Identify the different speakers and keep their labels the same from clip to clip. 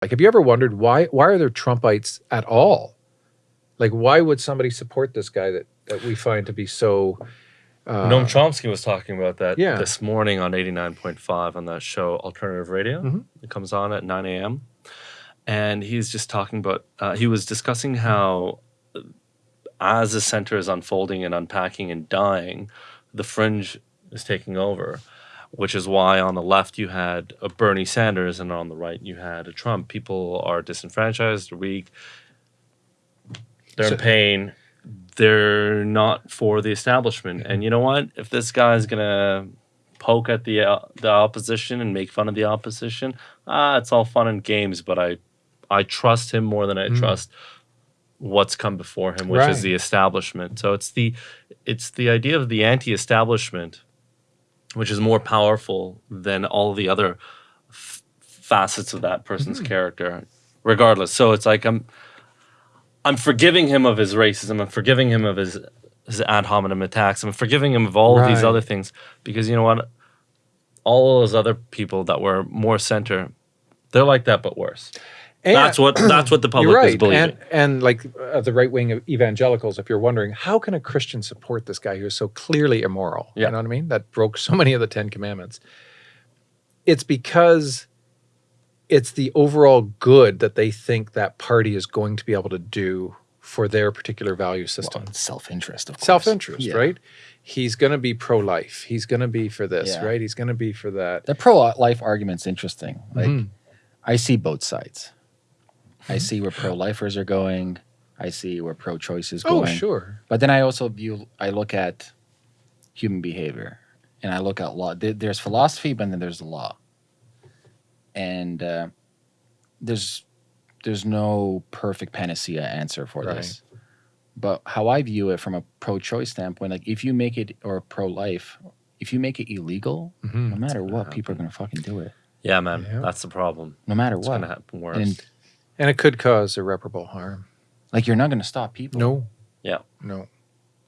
Speaker 1: Like, have you ever wondered why why are there Trumpites at all? Like, why would somebody support this guy that that we find to be so? Uh,
Speaker 2: Noam Chomsky was talking about that
Speaker 1: Yeah.
Speaker 2: this morning on 89.5 on that show Alternative Radio.
Speaker 1: Mhm.
Speaker 2: It comes on at 9 a.m. And he's just talking about, uh, he was discussing how as the center is unfolding and unpacking and dying, the fringe is taking over, which is why on the left you had a Bernie Sanders and on the right you had a Trump. People are disenfranchised, they're weak, they're
Speaker 1: So-
Speaker 2: in pain. They're not for the establishment. And you know what? If this guy's gonna poke at the uh, the opposition and make fun of the opposition, ah, it's all fun and games. But I I trust him more than I
Speaker 1: Mm.
Speaker 2: trust what's come before him, which
Speaker 1: Right.
Speaker 2: is the establishment. So it's the it's the idea of the anti-establishment, which is more powerful than all the other facets of that person's hmm. character, regardless. So it's like I'm I'm forgiving him of his racism. I'm forgiving him of his his ad hominem attacks. I'm forgiving him of all of these other things because you know what? All those other people that were more center, they're like that but worse.
Speaker 1: And-
Speaker 2: that's what that's what the public
Speaker 1: right,
Speaker 2: is believing.
Speaker 1: and and like uh, the right wing of evangelicals. If you're wondering, how can a Christian support this guy who is so clearly immoral?
Speaker 2: Yeah.
Speaker 1: You know what I mean? That broke so many of the Ten Commandments. It's because it's the overall good that they think that party is going to be able to do for their particular value system.
Speaker 3: Well, self-interest, of course.
Speaker 1: Self-interest,
Speaker 3: Yeah.
Speaker 1: right? He's going to be pro-life. He's going to be for this,
Speaker 3: Yeah.
Speaker 1: right? He's going to be for that.
Speaker 3: The pro-life argument's interesting. Like,
Speaker 1: Mhm.
Speaker 3: I see both sides. I
Speaker 1: Mm-hmm.
Speaker 3: see where pro-lifers are going. I see where pro-choice is going.
Speaker 1: Oh, sure.
Speaker 3: But then I also view, I look at human behavior and I look at law. There's philosophy, but then there's the law. And uh, there's there's no perfect panacea answer for
Speaker 1: Right.
Speaker 3: this. But how I view it from a pro-choice standpoint, like if you make it or pro-life, if you make it illegal,
Speaker 1: Mhm.
Speaker 3: no matter what,
Speaker 2: happen.
Speaker 3: people are gonna fucking do it.
Speaker 2: Yeah, man,
Speaker 1: Yeah.
Speaker 2: that's the problem.
Speaker 3: No matter
Speaker 2: It's
Speaker 3: what.
Speaker 2: gonna happen worse.
Speaker 3: And
Speaker 1: And it could cause irreparable harm.
Speaker 3: like you're not gonna stop people.
Speaker 1: No.
Speaker 2: Yeah.
Speaker 1: No.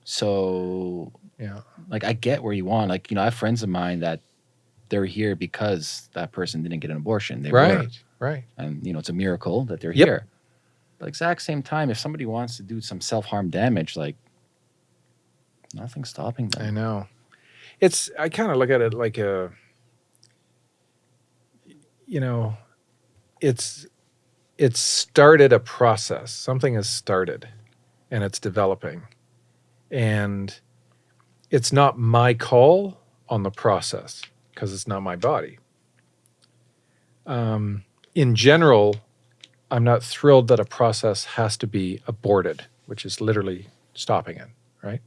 Speaker 3: So
Speaker 1: Yeah.
Speaker 3: like I get where you want. Like, you know, I have friends of mine that they're here because that person didn't get an abortion. They
Speaker 1: right.
Speaker 3: were.
Speaker 1: Right.
Speaker 3: And you know, it's a miracle that they're
Speaker 1: Yep.
Speaker 3: here. But exact same time, if somebody wants to do some self harm damage, like nothing's stopping them.
Speaker 1: I know. It's I kind of look at it like a you know, it's it's started a process. Something has started and it's developing. And it's not my call on the process because it's not my body. Um, in general, I'm not thrilled that a process has to be aborted, which is literally stopping it, right?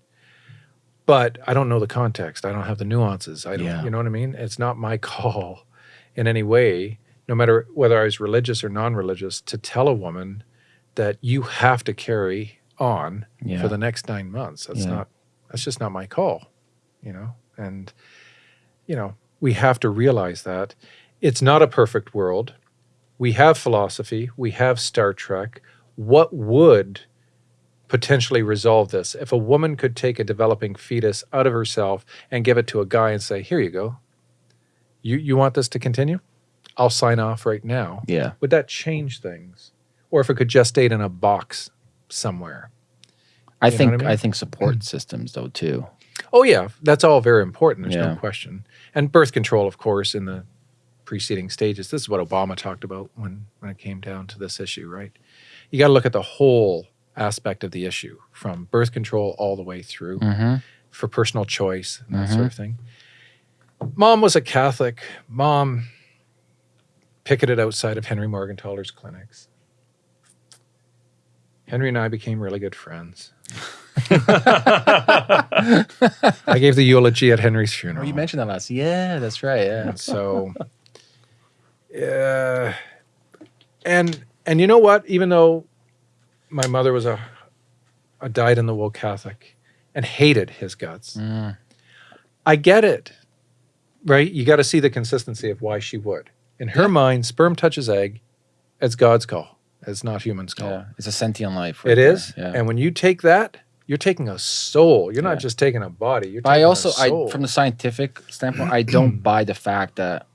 Speaker 1: But I don't know the context. I don't have the nuances. I don't,
Speaker 3: Yeah.
Speaker 1: you know what I mean? It's not my call in any way, no matter whether I was religious or non-religious, to tell a woman that you have to carry on
Speaker 3: Yeah.
Speaker 1: for the next nine months. That's
Speaker 3: Yeah.
Speaker 1: not. That's just not my call, you know. And you know, we have to realize that it's not a perfect world. We have philosophy. We have Star Trek. What would potentially resolve this if a woman could take a developing fetus out of herself and give it to a guy and say, "Here you go. You you want this to continue? I'll sign off right now."
Speaker 3: yeah.
Speaker 1: Would that change things? Or if it could just gestate in a box somewhere?
Speaker 3: I
Speaker 1: You
Speaker 3: think
Speaker 1: I
Speaker 3: I, think support systems though too.
Speaker 1: Oh yeah, that's all very important. There's
Speaker 3: Yeah.
Speaker 1: no question. And birth control, of course, in the preceding stages. This is what Obama talked about when when it came down to this issue, right? You got to look at the whole aspect of the issue, from birth control all the way through
Speaker 3: Mm-hmm.
Speaker 1: for personal choice and that sort of thing. Mom was a Catholic. Mom picketed outside of Henry Morgentaler's clinics. Henry and I became really good friends. I gave the eulogy at Henry's
Speaker 3: Oh,
Speaker 1: funeral.
Speaker 3: you mentioned that last. Yeah, that's right. Yeah.
Speaker 1: And so, uh, and and you know what? Even though my mother was a a dyed in the wool Catholic and hated his guts,
Speaker 3: Mm.
Speaker 1: I get it. Right? You got to see the consistency of why she would. In her mind, sperm touches egg. It's God's call. It's not human's call.
Speaker 3: Yeah. It's a sentient life.
Speaker 1: It
Speaker 3: there.
Speaker 1: is.
Speaker 3: Yeah.
Speaker 1: And when you take that, you're taking a soul. You're
Speaker 3: Yeah.
Speaker 1: not just taking a body. You're
Speaker 3: I
Speaker 1: taking
Speaker 3: also,
Speaker 1: a soul.
Speaker 3: I from the scientific standpoint, I don't buy the fact that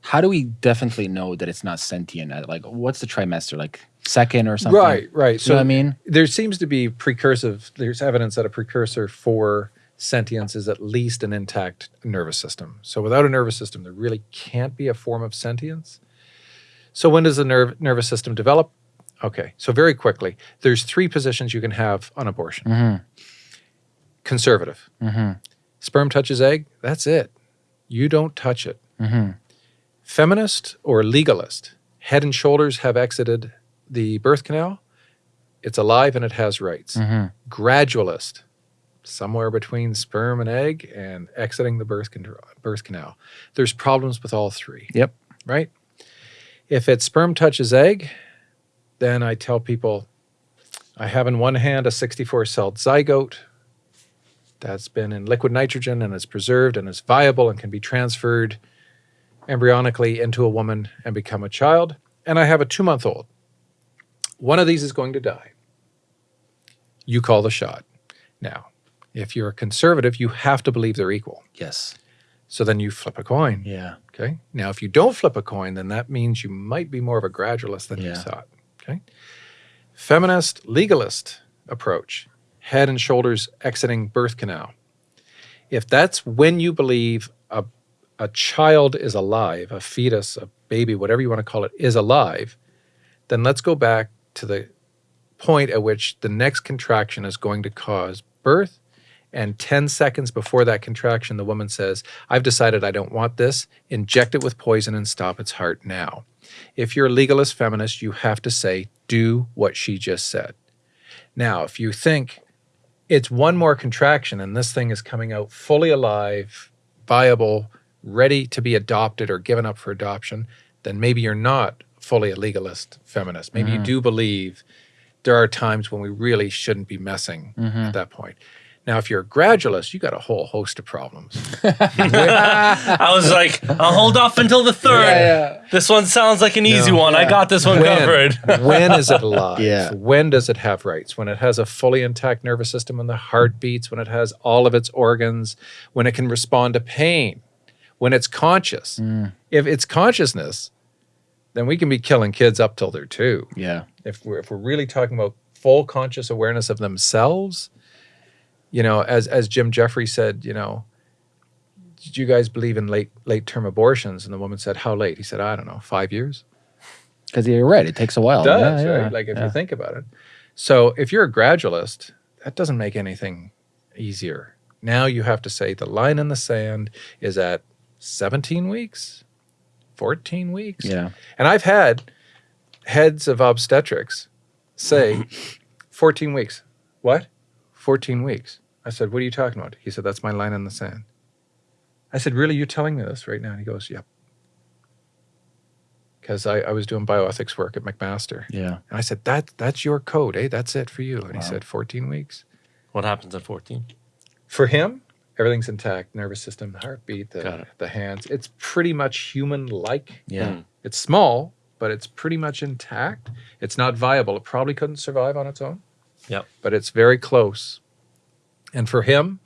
Speaker 3: How do we definitely know that it's not sentient? At, Like, what's the trimester? Like second or something?
Speaker 1: Right, right.
Speaker 3: So
Speaker 1: So
Speaker 3: I mean,
Speaker 1: there seems to be precursive. There's evidence that a precursor for sentience is at least an intact nervous system. So without a nervous system, there really can't be a form of sentience. So when does the nerve nervous system develop? Okay, so very quickly, there's three positions you can have on abortion.
Speaker 3: Mhm.
Speaker 1: Conservative,
Speaker 3: mm-hmm,
Speaker 1: sperm touches egg. That's it. You don't touch it.
Speaker 3: mm-hmm,
Speaker 1: Feminist or legalist, head and shoulders have exited the birth canal. It's alive and it has rights.
Speaker 3: mm-hmm.
Speaker 1: gradualist, somewhere between sperm and egg and exiting the birth, birth canal. There's problems with all three,
Speaker 3: Yep.
Speaker 1: right? If it's sperm touches egg, then I tell people I have in one hand a 64 cell zygote that's been in liquid nitrogen and is preserved and is viable and can be transferred embryonically into a woman and become a child. And I have a two month old. One of these is going to die. You call the shot. Now, if you're a conservative, you have to believe they're equal.
Speaker 3: Yes.
Speaker 1: So then you flip a coin.
Speaker 3: Yeah.
Speaker 1: Okay. Now, if you don't flip a coin, then that means you might be more of a gradualist than you thought. Okay. Feminist, legalist approach, head and shoulders exiting birth canal. If that's when you believe a, a child is alive, a fetus, a baby, whatever you want to call it, is alive, then let's go back to the point at which the next contraction is going to cause birth. And 10 seconds before that contraction, the woman says, I've decided I don't want this. Inject it with poison and stop its heart now. If you're a legalist feminist, you have to say, do what she just said. Now, if you think it's one more contraction and this thing is coming out fully alive, viable, ready to be adopted or given up for adoption, then maybe you're not fully a legalist feminist. Maybe you mm-hmm. do believe there are times when we really shouldn't be messing mm-hmm. at that point. Now, if you're a gradualist, you got a whole host of problems.
Speaker 2: I was like, I'll hold off until the third.
Speaker 3: Yeah,
Speaker 2: This one sounds like an easy
Speaker 1: No.
Speaker 2: one. I got this one covered.
Speaker 1: when is it alive?
Speaker 3: Yeah.
Speaker 1: When does it have rights? When it has a fully intact nervous system, when the heart beats, when it has all of its organs, when it can respond to pain, when it's conscious.
Speaker 3: Mm.
Speaker 1: If it's consciousness, then we can be killing kids up till they're two.
Speaker 3: Yeah.
Speaker 1: If we're if we're really talking about full conscious awareness of themselves, you know, as as Jim Jefferies said, you know, did you guys believe in late late term abortions? And the woman said, How late? He said, I don't know, five years
Speaker 3: Because you're right. It takes a while.
Speaker 1: does,
Speaker 3: Yeah, yeah.
Speaker 1: Like if
Speaker 3: yeah.
Speaker 1: you think about it. So if you're a gradualist, that doesn't make anything easier. Now you have to say the line in the sand is at 17 weeks, 14 weeks.
Speaker 3: Yeah.
Speaker 1: And I've had heads of obstetrics say 14 weeks. What? 14 weeks. I said, What are you talking about? He said, That's my line in the sand. I said, Really? You're telling me this right now? And he goes, Yep. Because I, I was doing bioethics work at McMaster.
Speaker 3: Yeah.
Speaker 1: And I said, that, That's your code, eh? That's it for you. And he said, 14 weeks.
Speaker 2: What happens at 14?
Speaker 1: For him, everything's intact nervous system, the heartbeat, the,
Speaker 2: it.
Speaker 1: the hands. It's pretty much human like.
Speaker 3: Yeah.
Speaker 2: Mm.
Speaker 1: It's small, but it's pretty much intact. It's not viable. It probably couldn't survive on its own.
Speaker 2: Yep.
Speaker 1: But it's very close. And for him,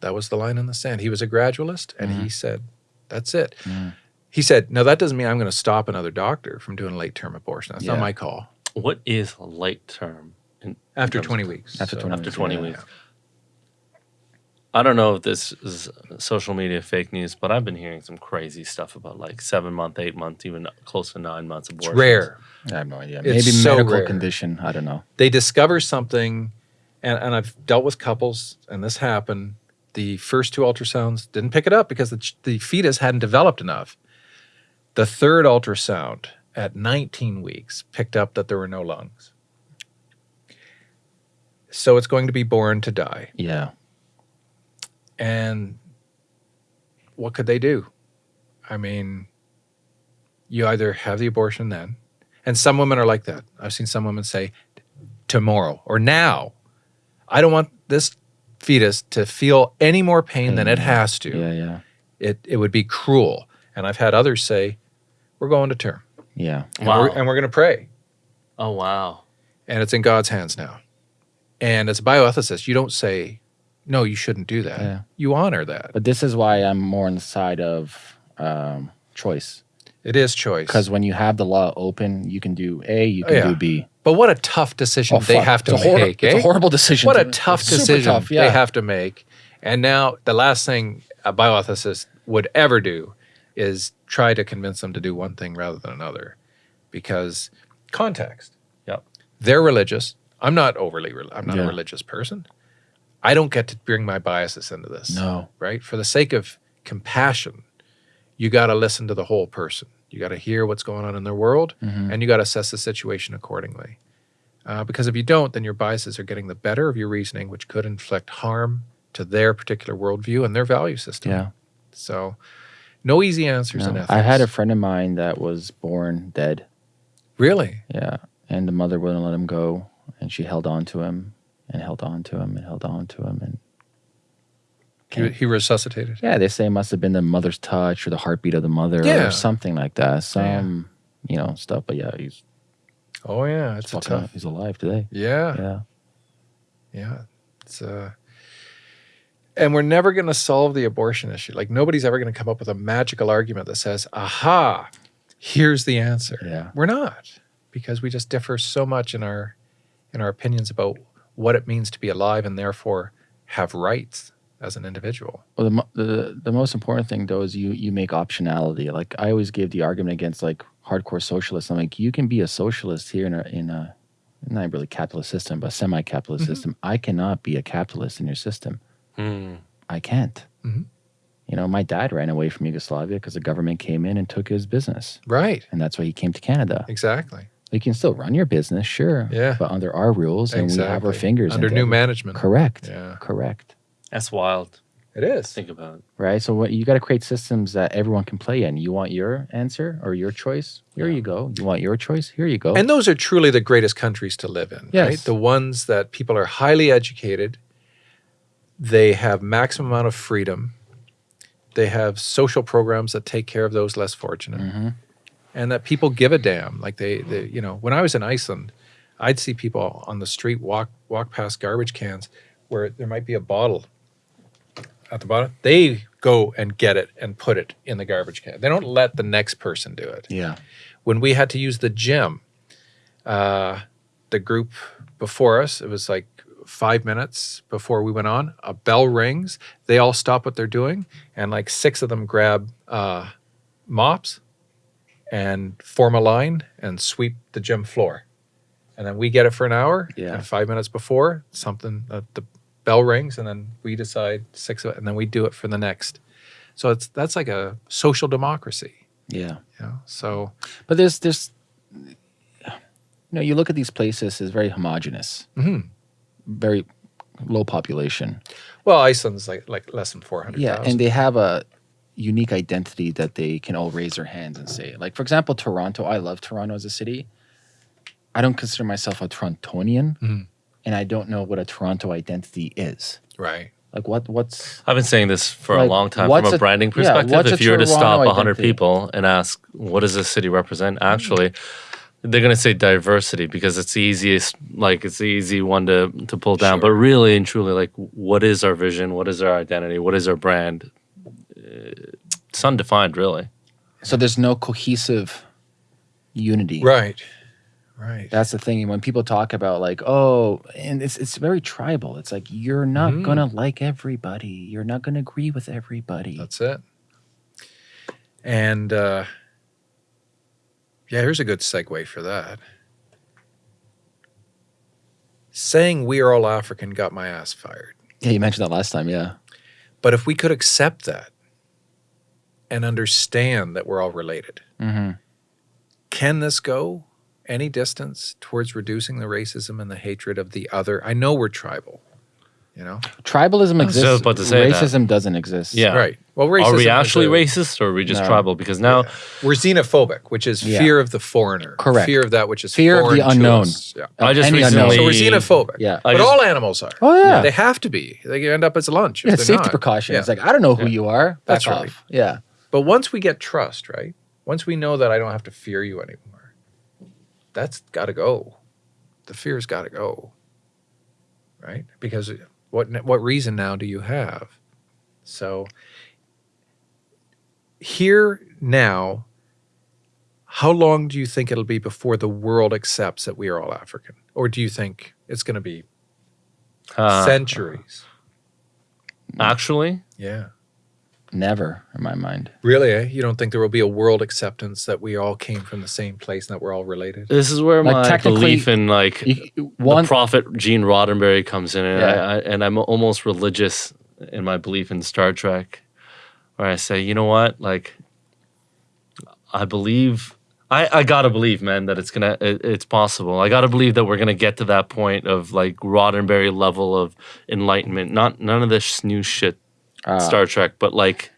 Speaker 1: that was the line in the sand. He was a gradualist and he said, that's it.
Speaker 3: Mm.
Speaker 1: He said, no, that doesn't mean I'm going to stop another doctor from doing late term abortion. That's
Speaker 3: Yeah.
Speaker 1: not my call.
Speaker 2: What is late term? In,
Speaker 1: After
Speaker 2: of-
Speaker 1: 20 weeks.
Speaker 3: After 20
Speaker 2: after
Speaker 3: weeks,
Speaker 2: 20
Speaker 3: yeah.
Speaker 2: weeks. I don't know if this is social media fake news, but I've been hearing some crazy stuff about like seven month, eight months, even close to nine months
Speaker 1: It's
Speaker 2: abortion.
Speaker 1: rare.
Speaker 3: I have no idea.
Speaker 1: It's
Speaker 3: Maybe
Speaker 1: so
Speaker 3: medical
Speaker 1: rare.
Speaker 3: condition. I don't know.
Speaker 1: they discover something and, and i've dealt with couples and this happened the first two ultrasounds didn't pick it up because the, the fetus hadn't developed enough the third ultrasound at 19 weeks picked up that there were no lungs so it's going to be born to die
Speaker 3: Yeah.
Speaker 1: And what could they do i mean you either have the abortion then and some women are like that i've seen some women say tomorrow or now i don't want this fetus to feel any more pain than it has to
Speaker 3: Yeah. Yeah.
Speaker 1: it, it would be cruel and i've had others say we're going to term
Speaker 3: Yeah.
Speaker 1: and
Speaker 2: Wow.
Speaker 1: we're, and we're going to pray
Speaker 2: Oh, wow.
Speaker 1: and it's in god's hands now and as a bioethicist you don't say no you shouldn't do that
Speaker 3: Yeah.
Speaker 1: you honor that
Speaker 3: But this is why I'm more on the side of um, choice.
Speaker 1: It is choice.
Speaker 3: Because when you have the law open, you can do A, you
Speaker 1: Oh,
Speaker 3: can
Speaker 1: yeah.
Speaker 3: do B.
Speaker 1: But what a tough decision
Speaker 3: Oh,
Speaker 1: they
Speaker 3: fuck.
Speaker 1: have to
Speaker 3: it's
Speaker 1: make.
Speaker 3: It's
Speaker 1: eh?
Speaker 3: a horrible decision.
Speaker 1: What
Speaker 3: to
Speaker 1: a tough
Speaker 3: It's
Speaker 1: decision
Speaker 3: tough, yeah.
Speaker 1: they have to make. And now the last thing a bioethicist would ever do is try to convince them to do one thing rather than another because context.
Speaker 2: Yep.
Speaker 1: They're religious. I'm not overly I'm not
Speaker 3: Yeah.
Speaker 1: a religious person. I don't get to bring my biases into this.
Speaker 3: No.
Speaker 1: Right? For the sake of compassion, you got to listen to the whole person. You got to hear what's going on in their world
Speaker 3: Mhm.
Speaker 1: and you got to assess the situation accordingly. Uh, because if you don't, then your biases are getting the better of your reasoning, which could inflict harm to their particular worldview and their value system.
Speaker 3: Yeah.
Speaker 1: So, no easy answers in
Speaker 3: No.
Speaker 1: ethics.
Speaker 3: I had a friend of mine that was born dead.
Speaker 1: really.
Speaker 3: Yeah. And the mother wouldn't let him go. And she held on to him and held on to him and held on to him. And
Speaker 1: He, he resuscitated.
Speaker 3: yeah, they say it must have been the mother's touch or the heartbeat of the mother
Speaker 1: Yeah.
Speaker 3: or something like that.
Speaker 1: Yeah.
Speaker 3: Some, you know, stuff. But yeah, he's,
Speaker 1: Oh yeah, it's tough.
Speaker 3: he's alive today.
Speaker 1: Yeah,
Speaker 3: Yeah.
Speaker 1: yeah. It's uh, and we're never going to solve the abortion issue. Like nobody's ever going to come up with a magical argument that says, "Aha, here's the answer."
Speaker 3: Yeah.
Speaker 1: We're not because we just differ so much in our in our opinions about what it means to be alive and therefore have rights as an individual.
Speaker 3: Well, the, the the most important thing though is you you make optionality. Like I always give the argument against like hardcore socialists. I'm like, you can be a socialist here in a in a not really capitalist system, but semi-capitalist
Speaker 1: Mhm.
Speaker 3: system. I cannot be a capitalist in your system.
Speaker 2: Hmm.
Speaker 3: I can't.
Speaker 1: Mhm.
Speaker 3: You know, my dad ran away from Yugoslavia because the government came in and took his business,
Speaker 1: Right.
Speaker 3: and that's why he came to Canada.
Speaker 1: Exactly.
Speaker 3: You can still run your business, sure,
Speaker 1: Yeah.
Speaker 3: but under our rules, and we have our fingers
Speaker 1: under new
Speaker 3: every-
Speaker 1: management.
Speaker 3: Correct.
Speaker 1: Yeah.
Speaker 3: Correct.
Speaker 2: That's wild.
Speaker 1: It is.
Speaker 2: Think about.
Speaker 3: right? So what you got to create systems that everyone can play in. You want your answer or your choice? Here
Speaker 2: Yeah.
Speaker 3: you go. You want your choice? Here you go.
Speaker 1: And those are truly the greatest countries to live in, right?
Speaker 3: Yes.
Speaker 1: The ones that people are highly educated, they have maximum amount of freedom, they have social programs that take care of those less fortunate,
Speaker 3: Mhm.
Speaker 1: And that people give a damn. Like they, they, you know, when I was in Iceland, I'd see people on the street walk walk past garbage cans where there might be a bottle at the bottom. They go and get it and put it in the garbage can. They don't let the next person do it
Speaker 3: Yeah.
Speaker 1: when we had to use the gym, uh, the group before us, it was like five minutes before we went on, a bell rings. They all stop what they're doing, and like six of them grab uh, mops and form a line and sweep the gym floor. And then we get it for an hour.
Speaker 3: Yeah.
Speaker 1: And five minutes before, something, uh, the bell rings, and then we decide six of it, and then we do it for the next. So it's that's like a social democracy.
Speaker 3: Yeah.
Speaker 1: You know? So
Speaker 3: But there's there's you know, you look at these places as very homogenous,
Speaker 1: mhm.
Speaker 3: very low population.
Speaker 1: Well, Iceland's like like less than four hundred.
Speaker 3: Yeah, and they have a unique identity that they can all raise their hands and say. Like for example, Toronto. I love Toronto as a city. I don't consider myself a Torontonian,
Speaker 1: Mhm.
Speaker 3: and I don't know what a Toronto identity is.
Speaker 1: right.
Speaker 3: Like what what's
Speaker 2: I've been saying this for a long time from a
Speaker 3: a-
Speaker 2: branding perspective.
Speaker 3: a
Speaker 2: if you were to stop 100 people and ask, what does this city represent? Actually, they're going to say diversity because it's the easiest, like, it's the easy one to, to pull down. But really and truly, like, what is our vision? What is our identity? What is our brand? It's undefined, really.
Speaker 3: so there's no cohesive unity.
Speaker 1: Right. Right.
Speaker 3: That's the thing. When people talk about like, oh, and it's it's very tribal. It's like you're not
Speaker 1: Mhm.
Speaker 3: gonna like everybody. You're not gonna agree with everybody.
Speaker 1: That's it. And uh, yeah, here's a good segue for that. Saying we are all African got my ass fired.
Speaker 3: yeah, you mentioned that last time. Yeah.
Speaker 1: But if we could accept that and understand that we're all related,
Speaker 3: Mm-hmm.
Speaker 1: can this go any distance towards reducing the racism and the hatred of the other? I know we're tribal, you know?
Speaker 3: Tribalism
Speaker 2: I was
Speaker 3: exists.
Speaker 2: just about to say that.
Speaker 3: Racism doesn't exist.
Speaker 2: Yeah.
Speaker 1: Right. Well, racism
Speaker 2: Are we actually
Speaker 1: a-
Speaker 2: racist or are we just
Speaker 3: No.
Speaker 2: tribal? Because now,
Speaker 1: Yeah. We're xenophobic, which is
Speaker 3: Yeah.
Speaker 1: fear of the foreigner.
Speaker 3: Correct.
Speaker 1: Fear of that which is
Speaker 3: Fear of the unknown.
Speaker 1: Yeah.
Speaker 2: I just
Speaker 3: Any
Speaker 2: recently-
Speaker 1: So we're xenophobic.
Speaker 3: Yeah.
Speaker 2: I
Speaker 1: but
Speaker 2: just-
Speaker 1: all animals are.
Speaker 3: Oh yeah.
Speaker 1: They have to be. They end up as lunch.
Speaker 3: yeah
Speaker 1: they're
Speaker 3: safety
Speaker 1: not.
Speaker 3: precaution.
Speaker 1: Yeah.
Speaker 3: It's like I don't know who
Speaker 2: Yeah.
Speaker 3: you are. Back
Speaker 1: That's
Speaker 3: off.
Speaker 1: right.
Speaker 3: Yeah.
Speaker 1: But once we get trust, right? Once we know that I don't have to fear you anymore, that's got to go. The fear's got to go. Right? Because what what reason now do you have? So here now how long do you think it'll be before the world accepts that we are all African? Or do you think it's going to be
Speaker 2: Uh,
Speaker 1: centuries?
Speaker 2: actually,
Speaker 1: Yeah.
Speaker 3: Never in my mind.
Speaker 1: Really? Eh? You don't think there will be a world acceptance that we all came from the same place and that we're all related?
Speaker 2: this is where
Speaker 3: Like,
Speaker 2: my
Speaker 3: technically,
Speaker 2: belief in like
Speaker 3: You, one,
Speaker 2: the prophet Gene Roddenberry comes in, and,
Speaker 3: Yeah.
Speaker 2: I, I, and I'm almost religious in my belief in Star Trek, where I say, you know what, like, I believe, I, I gotta believe, man, that it's gonna, it, it's possible. I gotta believe that we're gonna get to that point of like Roddenberry level of enlightenment. Not none of this new shit,
Speaker 3: uh,
Speaker 2: Star Trek, but like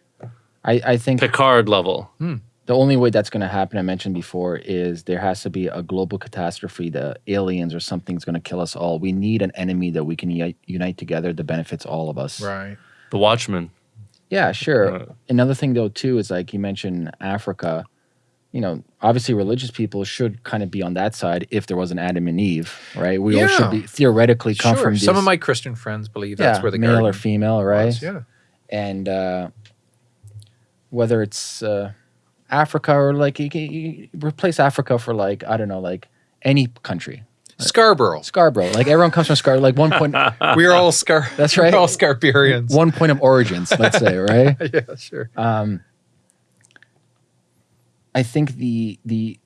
Speaker 3: I, I think
Speaker 2: Picard level.
Speaker 3: the only way that's going to happen, I mentioned before, is there has to be a global catastrophe. The aliens or something's going to kill us all. We need an enemy that we can uni- unite together that benefits all of us.
Speaker 1: Right.
Speaker 2: The Watchmen.
Speaker 3: Yeah, sure.
Speaker 2: Uh,
Speaker 3: Another thing though too is like you mentioned Africa. You know, obviously religious people should kind of be on that side if there was an Adam and Eve, right? We all should be theoretically come
Speaker 1: Sure.
Speaker 3: from
Speaker 1: Some of my Christian friends believe that's
Speaker 3: yeah,
Speaker 1: where the
Speaker 3: male or female, right?
Speaker 1: was. Yeah.
Speaker 3: And uh, whether it's uh, Africa or like you, you replace Africa for like I don't know, like any country,
Speaker 1: Scarborough.
Speaker 3: Scarborough. Like everyone comes from Scarborough. Like one point,
Speaker 1: we are all Scar.
Speaker 3: That's right.
Speaker 1: we're all Scarbarians.
Speaker 3: one point of origins, let's say, right?
Speaker 1: yeah, sure.
Speaker 3: Um, I think the the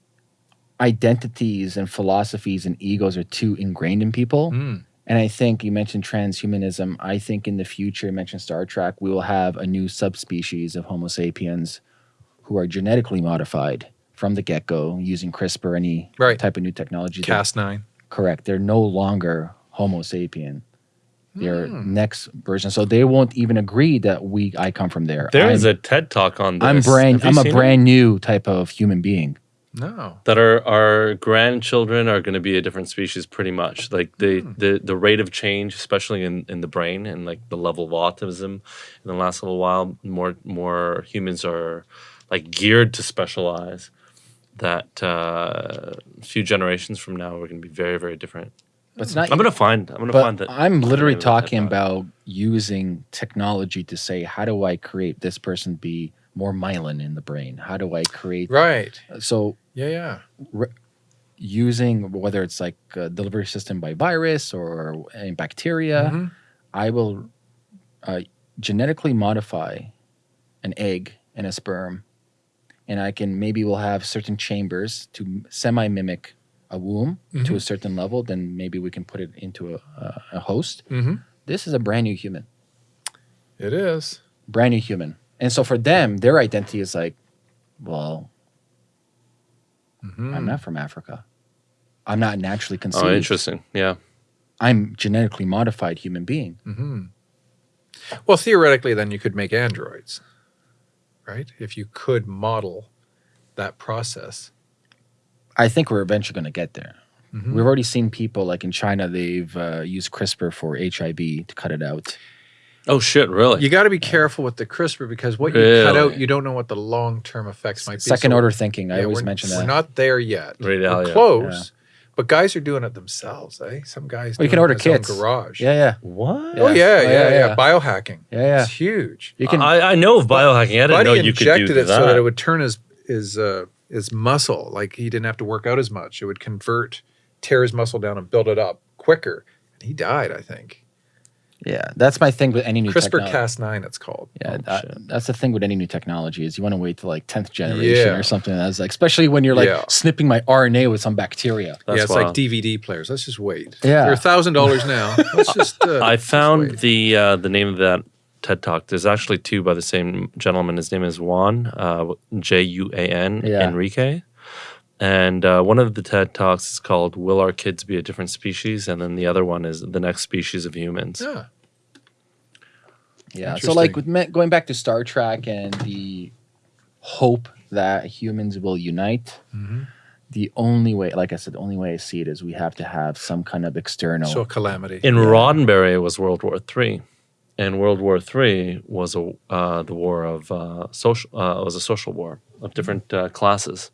Speaker 3: identities and philosophies and egos are too ingrained in people.
Speaker 1: Mm.
Speaker 3: And I think you mentioned transhumanism. I think in the future, you mentioned Star Trek, we will have a new subspecies of Homo sapiens who are genetically modified from the get go using CRISPR, any
Speaker 1: Right.
Speaker 3: type of new technology. They're-
Speaker 1: Cast nine.
Speaker 3: correct. They're no longer Homo sapien. They're
Speaker 1: Hmm.
Speaker 3: next version. So they won't even agree that we I come from there.
Speaker 2: There
Speaker 3: I'm,
Speaker 2: is a TED talk on this.
Speaker 3: I'm brand I'm a
Speaker 2: seen it?
Speaker 3: brand new type of human being.
Speaker 1: No.
Speaker 2: that our our grandchildren are going to be a different species pretty much like the
Speaker 1: Hmm.
Speaker 2: the the rate of change especially in in the brain and like the level of autism in the last little while more more humans are like geared to specialize that uh a few generations from now we're going to be very very different
Speaker 3: But it's not
Speaker 2: i'm going to find i'm going to
Speaker 3: but
Speaker 2: find that
Speaker 3: I'm literally
Speaker 2: name of that
Speaker 3: talking
Speaker 2: TED
Speaker 3: about using technology to say, how do I create this person be more myelin in the brain? How do I create
Speaker 1: Right.
Speaker 3: so
Speaker 1: Yeah, yeah.
Speaker 3: using whether it's like a delivery system by virus or any bacteria,
Speaker 1: Mhm.
Speaker 3: I will uh, genetically modify an egg and a sperm, and I can maybe we'll have certain chambers to semi mimic a womb to a certain level. Then maybe we can put it into a, a, a host.
Speaker 1: Mm-hmm.
Speaker 3: This is a brand new human,
Speaker 1: It is.
Speaker 3: brand new human, and so for them, their identity is like, well,
Speaker 1: Mhm.
Speaker 3: I'm not from Africa. I'm not naturally conceived.
Speaker 2: oh interesting yeah
Speaker 3: I'm genetically modified human being.
Speaker 1: hmm Well, theoretically, then you could make androids, right? If you could model that process.
Speaker 3: I think we're eventually going to get there.
Speaker 1: Mhm.
Speaker 3: We've already seen people like in China, they've uh, used CRISPR for HIV to cut it out.
Speaker 2: Oh shit really
Speaker 1: You got to be careful with the CRISPR because what you cut out, you don't know what the long term effects might be.
Speaker 3: Second
Speaker 1: So,
Speaker 3: order thinking. I
Speaker 1: yeah,
Speaker 3: always
Speaker 1: we're, we're not there yet.
Speaker 2: Right,
Speaker 1: we're
Speaker 2: yeah.
Speaker 1: close, but guys are doing it themselves. Eh? Some guys.
Speaker 3: Well, you can order
Speaker 1: in his own
Speaker 3: kits.
Speaker 1: Garage.
Speaker 3: yeah, yeah,
Speaker 2: what
Speaker 1: Oh
Speaker 3: Yeah.
Speaker 1: yeah,
Speaker 3: Oh,
Speaker 1: yeah,
Speaker 3: yeah,
Speaker 1: yeah,
Speaker 3: yeah.
Speaker 1: Biohacking.
Speaker 3: yeah, yeah.
Speaker 1: It's huge.
Speaker 3: You can.
Speaker 2: I, I know of biohacking i didn't
Speaker 1: Buddy
Speaker 2: know you could do injected
Speaker 1: it
Speaker 2: that
Speaker 1: so that it would turn his his uh, his muscle like he didn't have to work out as much. It would convert, tear his muscle down and build it up quicker. And he died, I think.
Speaker 3: Yeah, that's my thing with any new
Speaker 1: CRISPR Cas9. it's called.
Speaker 3: Yeah,
Speaker 2: Oh,
Speaker 3: that- that's the thing with any new technology is you want to wait till like tenth generation
Speaker 1: Yeah.
Speaker 3: or something. That's like, especially when you're like
Speaker 1: Yeah.
Speaker 3: snipping my RNA with some bacteria.
Speaker 2: That's
Speaker 1: yeah, it's
Speaker 2: wild.
Speaker 1: like DVD players. Let's just wait.
Speaker 3: Yeah.
Speaker 1: they're a thousand dollars now. Let's just. Uh,
Speaker 2: I found
Speaker 1: wait.
Speaker 2: the uh, the name of that TED Talk. There's actually two by the same gentleman. His name is Juan uh, J U A N
Speaker 3: Yeah.
Speaker 2: Enriquez, and uh, one of the TED Talks is called "Will Our Kids Be a Different Species?" and then the other one is "The Next Species of Humans."
Speaker 1: Yeah.
Speaker 3: Yeah. So like with me- going back to Star Trek and the hope that humans will unite,
Speaker 1: Mhm.
Speaker 3: the only way, like I said, the only way I see it is we have to have some kind of external.
Speaker 1: So a calamity.
Speaker 2: In Roddenberry, it was World War Three, and World War Three was a uh, the war of uh, social. Uh, was a social war of different uh, classes,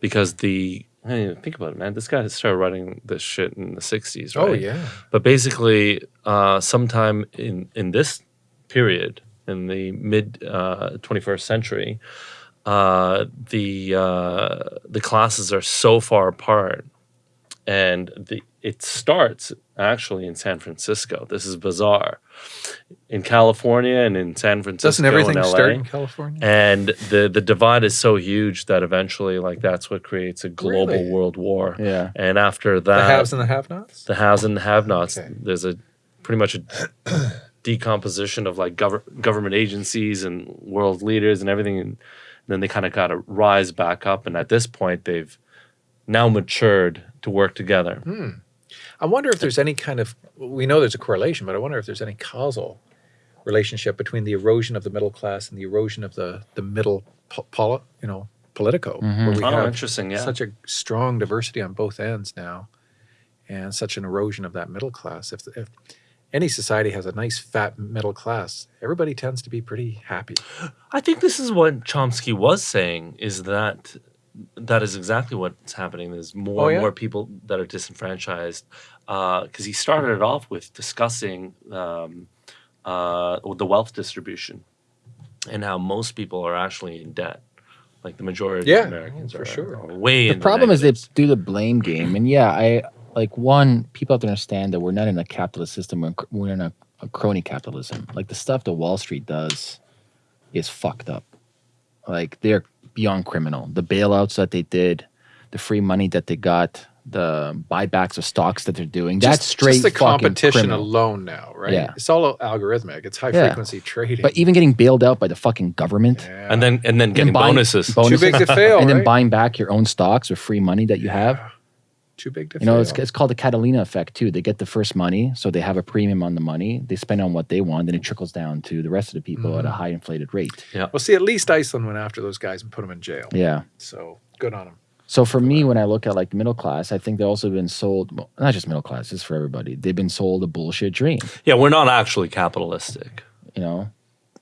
Speaker 2: because the hey, think about it, man. This guy started writing this shit in the '60s, right?
Speaker 1: oh yeah.
Speaker 2: But basically, uh, sometime in in this period, in the mid uh, 21st century, uh, the uh, the classes are so far apart, and the it starts actually in San Francisco. This is bizarre. In California and in San Francisco,
Speaker 1: Doesn't everything
Speaker 2: and LA,
Speaker 1: start in California?
Speaker 2: and the the divide is so huge that eventually, like that's what creates a global
Speaker 1: Really?
Speaker 2: world war.
Speaker 3: Yeah.
Speaker 2: And after that, the
Speaker 1: haves and the have-nots.
Speaker 2: the haves and the have-nots.
Speaker 1: Okay.
Speaker 2: There's a pretty much a decomposition of like gov- government agencies and world leaders and everything, and then they kind of got to rise back up. And at this point, they've now matured to work together. Hmm.
Speaker 1: I wonder if there's any kind of we know there's a correlation, but I wonder if there's any causal relationship between the erosion of the middle class and the erosion of the the middle po- poli, you know politico, where we
Speaker 2: Oh,
Speaker 1: have
Speaker 2: interesting, yeah.
Speaker 1: such a strong diversity on both ends now, and such an erosion of that middle class. If if any society has a nice fat middle class, everybody tends to be pretty happy.
Speaker 2: I think this is what Chomsky was saying is that that is exactly what's happening. There's more
Speaker 1: Oh,
Speaker 2: and more people that are disenfranchised because he started it off with discussing um, uh, the wealth distribution and how most people are actually in debt. Like the majority
Speaker 1: Yeah,
Speaker 2: of Americans
Speaker 1: for
Speaker 2: are,
Speaker 1: sure.
Speaker 2: are way
Speaker 3: the
Speaker 2: in
Speaker 3: problem is they
Speaker 2: negatives.
Speaker 3: do the blame game and yeah i like one people have to understand that we're not in a capitalist system we're, we're in a, a crony capitalism like the stuff that wall street does is fucked up like they're beyond criminal the bailouts that they did the free money that they got the buybacks of stocks that they're doing that's straight
Speaker 1: Just the
Speaker 3: fucking
Speaker 1: competition
Speaker 3: criminal.
Speaker 1: alone now, right?
Speaker 3: Yeah.
Speaker 1: It's all algorithmic. It's high
Speaker 3: Yeah.
Speaker 1: frequency trading.
Speaker 3: but even getting bailed out by the fucking government
Speaker 1: Yeah.
Speaker 2: and then and then getting
Speaker 3: buying-
Speaker 2: bonuses.
Speaker 3: bon-
Speaker 1: too big to fail,
Speaker 3: and then buying back your own stocks or free money that you have
Speaker 1: Yeah. Too big to
Speaker 3: You know, it's, it's called the Cantillon effect too. They get the first money, so they have a premium on the money. They spend on what they want, then it trickles down to the rest of the people at a high inflated rate.
Speaker 1: Yeah well, see, at least Iceland went after those guys and put them in jail.
Speaker 3: Yeah.
Speaker 1: So good on them.
Speaker 3: So for me, when I look at like middle class, I think they've also been sold. Well, not just middle class, it's for everybody. They've been sold a bullshit dream.
Speaker 2: Yeah, we're not actually capitalistic.
Speaker 3: You know,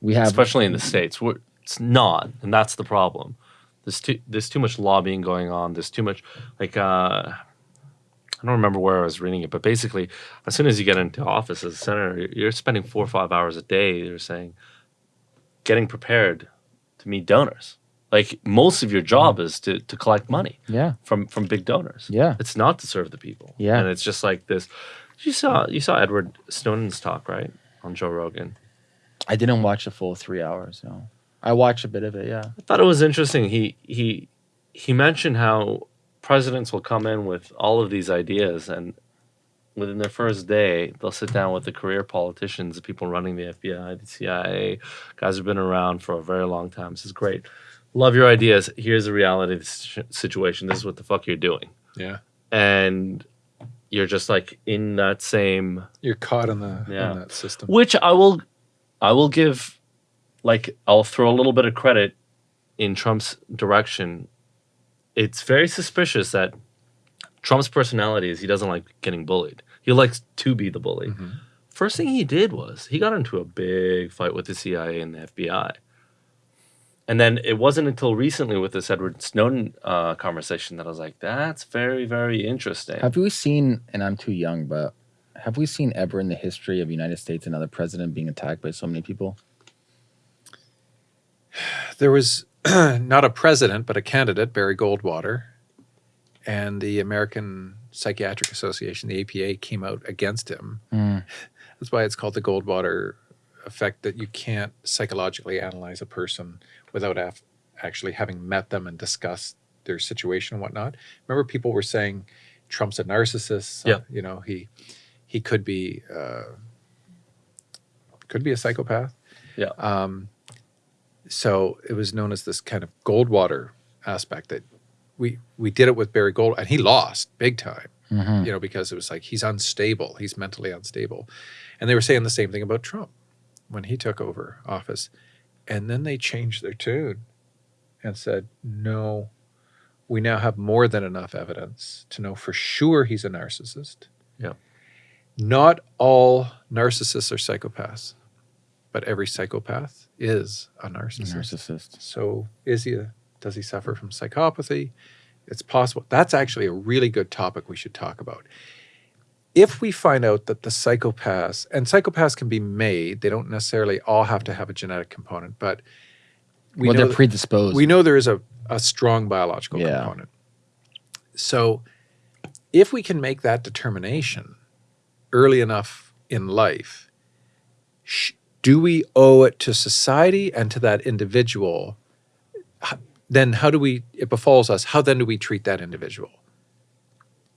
Speaker 3: we have
Speaker 2: especially in the states. We're, it's not, and that's the problem. There's too there's too much lobbying going on. There's too much like uh, I don't remember where I was reading it, but basically, as soon as you get into office as a senator, you're- you're spending four or five hours a day. They're saying getting prepared to meet donors. Like most of your mm-hmm. job is to to collect money
Speaker 3: yeah,
Speaker 2: from from big donors.
Speaker 3: Yeah.
Speaker 2: it's not to serve the people.
Speaker 3: Yeah.
Speaker 2: and it's just like this. You saw you saw Edward Snowden's talk right on Joe Rogan.
Speaker 3: I didn't watch the full three hours. No, I watched a bit of it. Yeah,
Speaker 2: I thought it was interesting. He he he mentioned how presidents will come in with all of these ideas, and within their first day, they'll sit down with the career politicians, the people running the FBI, the CIA, guys who've been around for a very long time. This is great. Love your ideas. Here's the reality of the situation. This is what the fuck you're doing,
Speaker 1: Yeah.
Speaker 2: and you're just like in that same
Speaker 1: You're caught in the
Speaker 2: Yeah.
Speaker 1: in that system.
Speaker 2: which I will I will give like I'll throw a little bit of credit in Trump's direction. It's very suspicious that Trump's personality is he doesn't like getting bullied. He likes to be the bully.
Speaker 1: Mm-hmm.
Speaker 2: First thing he did was he got into a big fight with the CIA and the FBI. And then it wasn't until recently with this Edward Snowden uh, conversation that I was like, that's very, very interesting.
Speaker 3: have we seen? And I'm too young, but have we seen ever in the history of the United States another president being attacked by so many people?
Speaker 1: There was not a president, but a candidate, Barry Goldwater, and the American Psychiatric Association, the APA, came out against him.
Speaker 3: Mm.
Speaker 1: That's why it's called the Goldwater effect that you can't psychologically analyze a person without af- actually having met them and discussed their situation and whatnot. Remember, people were saying Trump's a narcissist.
Speaker 2: Yeah.
Speaker 1: You know, he he could be uh, could be a psychopath.
Speaker 2: Yeah.
Speaker 1: Um, so it was known as this kind of Goldwater aspect that we we did it with Barry Gold, and he lost big time
Speaker 3: Mhm.
Speaker 1: you know, because it was like he's unstable, he's mentally unstable. And they were saying the same thing about Trump when he took over office. And then they changed their tune and said, no, we now have more than enough evidence to know for sure he's a narcissist.
Speaker 2: Yeah.
Speaker 1: Not all narcissists are psychopaths, but every psychopath is a narcissist.
Speaker 3: Narcissist.
Speaker 1: So is he a, does he suffer from psychopathy? It's possible. That's actually a really good topic we should talk about. If we find out that the psychopaths, and psychopaths can be made, they don't necessarily all have to have a genetic component, but we
Speaker 3: well,
Speaker 1: know
Speaker 3: they're predisposed.
Speaker 1: we know there is a, a strong biological
Speaker 3: Yeah.
Speaker 1: component. So if we can make that determination early enough in life, do we owe it to society and to that individual? Then how do we, it befalls us, how then do we treat that individual?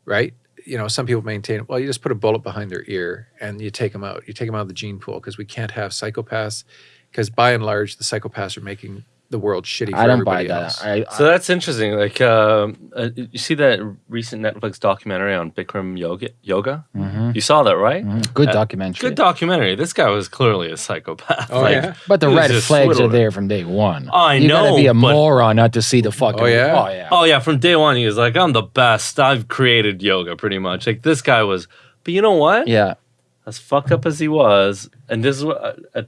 Speaker 1: Right? You know, some people maintain, well, you just put a bullet behind their ear and you take them out. You take them out of the gene pool because we can't have psychopaths because by and large, the psychopaths are making the world shitty for
Speaker 3: I don't buy
Speaker 1: everybody
Speaker 3: that.
Speaker 1: else.
Speaker 3: I,
Speaker 2: So that's interesting. Like, um, uh, you see that recent Netflix documentary on Bikram yoga? Yoga?
Speaker 3: Mhm.
Speaker 2: You saw that, right?
Speaker 3: Mhm. Good
Speaker 2: Uh,
Speaker 3: documentary.
Speaker 2: Good documentary. This guy was clearly a psychopath.
Speaker 1: Oh,
Speaker 2: Like,
Speaker 1: yeah?
Speaker 3: but the red
Speaker 2: just
Speaker 3: flags are there from day one.
Speaker 2: I
Speaker 3: you gotta be a
Speaker 2: but-
Speaker 3: moron not to see the fucking.
Speaker 1: Oh, yeah?
Speaker 3: Oh yeah.
Speaker 2: Oh yeah, from day one he was like, "I'm the best. I've created yoga, pretty much." Like this guy was. But you know what?
Speaker 3: Yeah.
Speaker 2: As fucked up as he was, and this is what uh,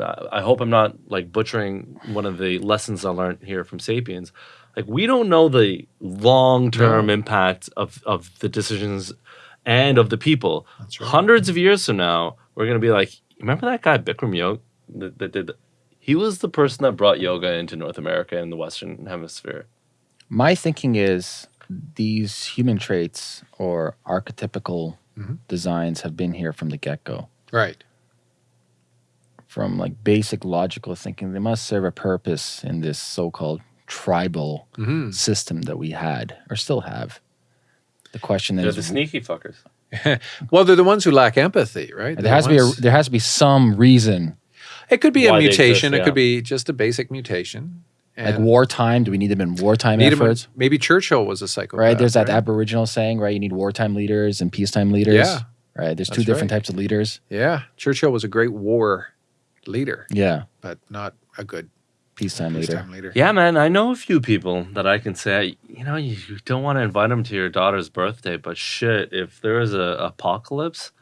Speaker 2: uh, I hope I'm not like butchering one of the lessons I learned here from *Sapiens*. Like we don't know the long-term impact of of the decisions and of the people.
Speaker 1: That's right.
Speaker 2: Hundreds of years from now, we're gonna be like, remember that guy Bikram Yoga that, that did. He was the person that brought yoga into North America and the Western Hemisphere.
Speaker 3: My thinking is these human traits or archetypical
Speaker 1: Mhm.
Speaker 3: designs have been here from the get go.
Speaker 1: Right.
Speaker 3: From like basic logical thinking, they must serve a purpose in this so called tribal
Speaker 1: hmm
Speaker 3: system that we had or still have. The question
Speaker 2: They're
Speaker 3: is
Speaker 2: the sneaky fuckers.
Speaker 1: Well, they're the ones who lack empathy, right?
Speaker 3: there
Speaker 1: They're
Speaker 3: has to be a, there has to be some reason.
Speaker 1: it could be a
Speaker 2: why they exist,
Speaker 1: mutation. It
Speaker 2: yeah.
Speaker 1: could be just a basic mutation.
Speaker 3: Like wartime, do we need them in wartime
Speaker 1: need 'em in-
Speaker 3: efforts?
Speaker 1: maybe Churchill was a psychopath.
Speaker 3: right? There's that
Speaker 1: right?
Speaker 3: Aboriginal saying, right? You need wartime leaders and peacetime leaders.
Speaker 1: Yeah.
Speaker 3: Right. There's two different
Speaker 1: right.
Speaker 3: types of leaders.
Speaker 1: Yeah, Churchill was a great war leader,
Speaker 3: Yeah.
Speaker 1: but not a good
Speaker 3: Peacetime leader.
Speaker 1: peacetime leader.
Speaker 2: Yeah, man, I know a few people that I can say, you know, you, you don't want to invite them to your daughter's birthday, but shit, if there is a apocalypse,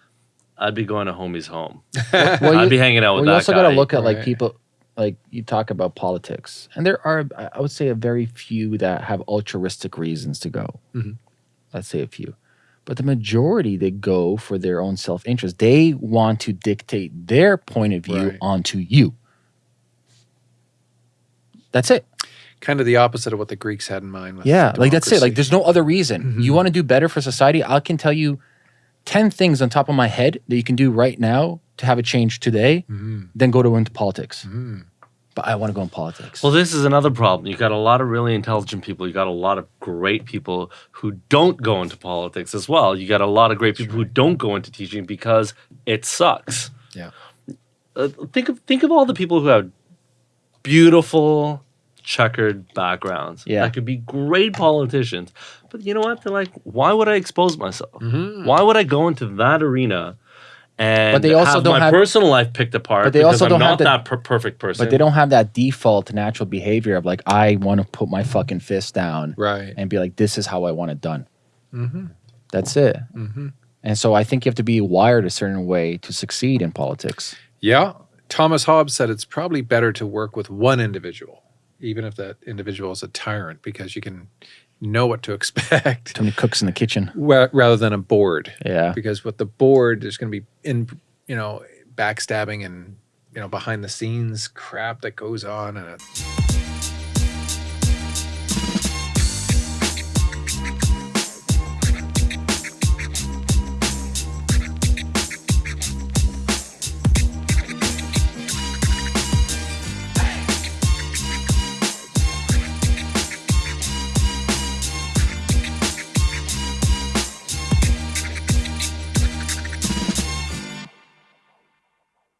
Speaker 2: I'd be going to homie's home.
Speaker 3: Well,
Speaker 2: I'd
Speaker 3: you,
Speaker 2: be hanging out
Speaker 3: well,
Speaker 2: with
Speaker 3: you
Speaker 2: that
Speaker 3: also got to look at like
Speaker 1: Right.
Speaker 3: people, like you talk about politics, and there are, I I would say, a very few that have altruistic reasons to go.
Speaker 1: Mhm.
Speaker 3: Let's say a few, but the majority they go for their own self interest. They want to dictate their point of view
Speaker 1: Right.
Speaker 3: onto you. That's it.
Speaker 1: kind of the opposite of what the Greeks had in mind. With
Speaker 3: Yeah, like that's it. Like there's no other reason.
Speaker 1: Mhm.
Speaker 3: You want to do better for society? I can tell you 10 things on top of my head that you can do right now to have a change today,
Speaker 1: Mhm.
Speaker 3: then go to into politics.
Speaker 1: Mhm.
Speaker 3: But I want to go in politics.
Speaker 2: Well, this is another problem. You got a lot of really intelligent people. You got a lot of great people who don't go into politics as well. You got a lot of great people who don't go into teaching because it sucks.
Speaker 1: Yeah.
Speaker 2: Uh, think of think of all the people who have beautiful checkered backgrounds.
Speaker 3: Yeah.
Speaker 2: That could be great politicians. But you know what? They're like, why would I expose myself?
Speaker 1: Mhm.
Speaker 2: Why would I go into that arena and
Speaker 3: But they also
Speaker 2: have
Speaker 3: don't
Speaker 2: my
Speaker 3: have-
Speaker 2: personal life picked apart
Speaker 3: But they
Speaker 2: because
Speaker 3: also
Speaker 2: I'm
Speaker 3: don't have the-
Speaker 2: that per- perfect person?
Speaker 3: but they don't have that default natural behavior of like, I want to put my fucking fist down
Speaker 1: Right.
Speaker 3: and be like, this is how I want it done.
Speaker 1: hmm
Speaker 3: That's it.
Speaker 1: hmm
Speaker 3: And so I think you have to be wired a certain way to succeed in politics.
Speaker 1: Yeah. Thomas Hobbes said it's probably better to work with one individual, even if that individual is a tyrant, because you can know what to expect
Speaker 3: Too many cooks in the kitchen.
Speaker 1: rather than a board.
Speaker 3: Yeah.
Speaker 1: Because with the board, there's going to be in, you know, backstabbing and you know behind the scenes crap that goes on, and